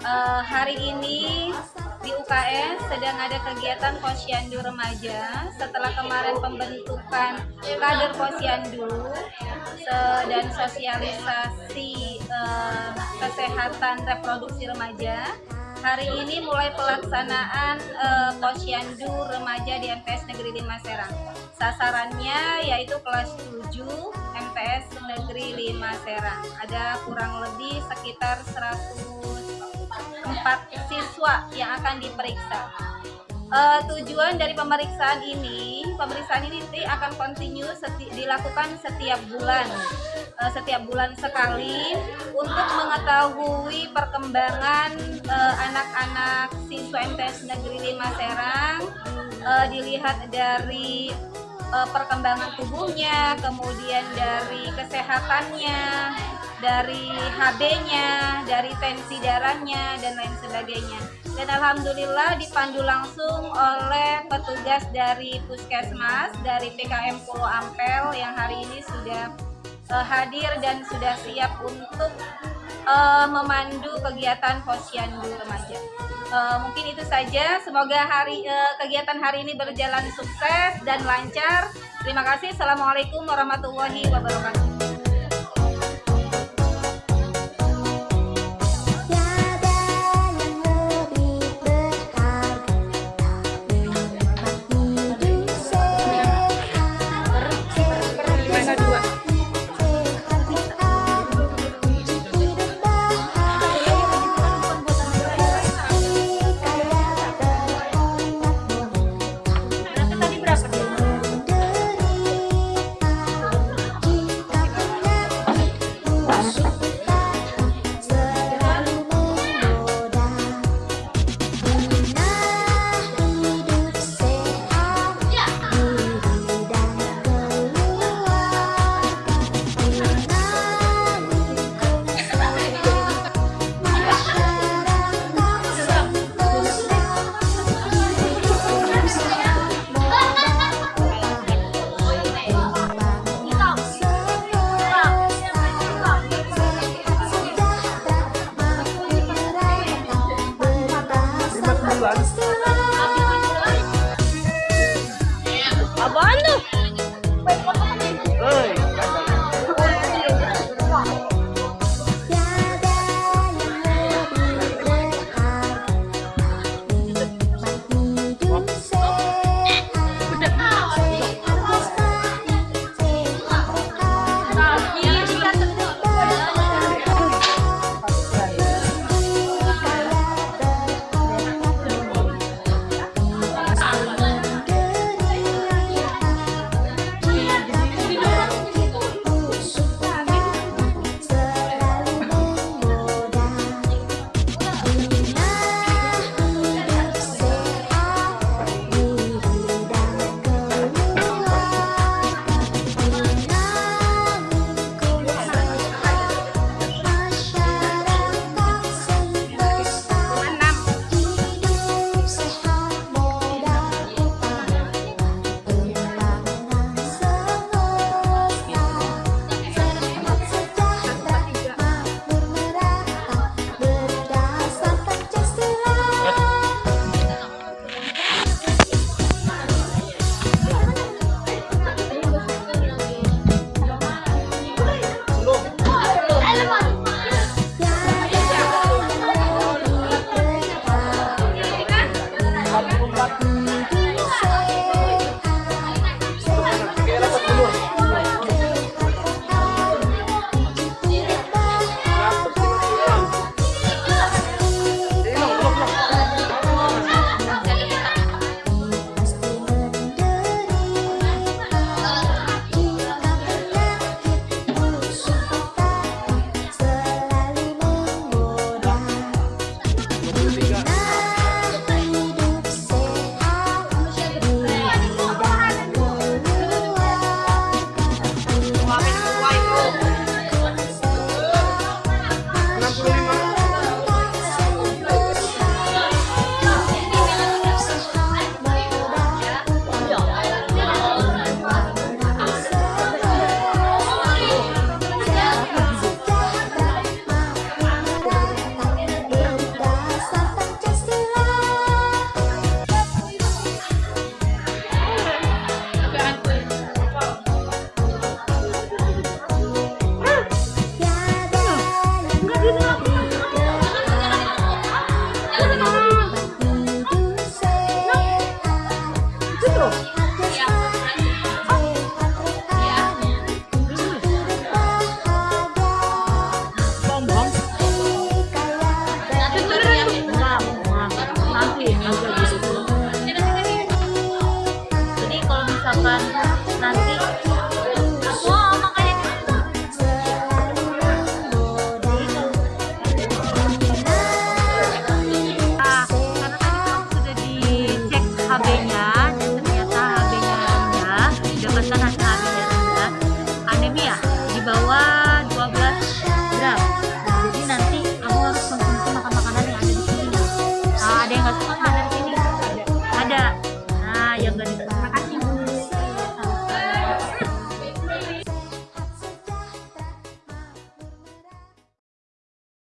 Uh, hari ini di UKS sedang ada kegiatan posyandu remaja. Setelah kemarin pembentukan kader posyandu dan sosialisasi uh, kesehatan reproduksi remaja hari ini mulai pelaksanaan uh, posyandu remaja di MTS Negeri 5 Serang. Sasarannya yaitu kelas 7 MTS Negeri 5 Serang. Ada kurang lebih sekitar 104 siswa yang akan diperiksa. Uh, tujuan dari pemeriksaan ini pemeriksaan ini nanti akan continue seti dilakukan setiap bulan. Uh, setiap bulan sekali untuk mengetahui perkembangan anak-anak uh, siswa MTS Negeri 5 Serang. Uh, dilihat dari uh, perkembangan tubuhnya, kemudian dari kesehatannya, dari HB-nya, dari tensi darahnya dan lain sebagainya. Dan alhamdulillah dipandu langsung oleh petugas dari Puskesmas dari PKM Pulau Ampel yang hari ini sudah uh, hadir dan sudah siap untuk uh, memandu kegiatan posyandu remaja. Uh, mungkin itu saja. Semoga hari uh, kegiatan hari ini berjalan sukses dan lancar. Terima kasih. Assalamualaikum warahmatullahi wabarakatuh. lados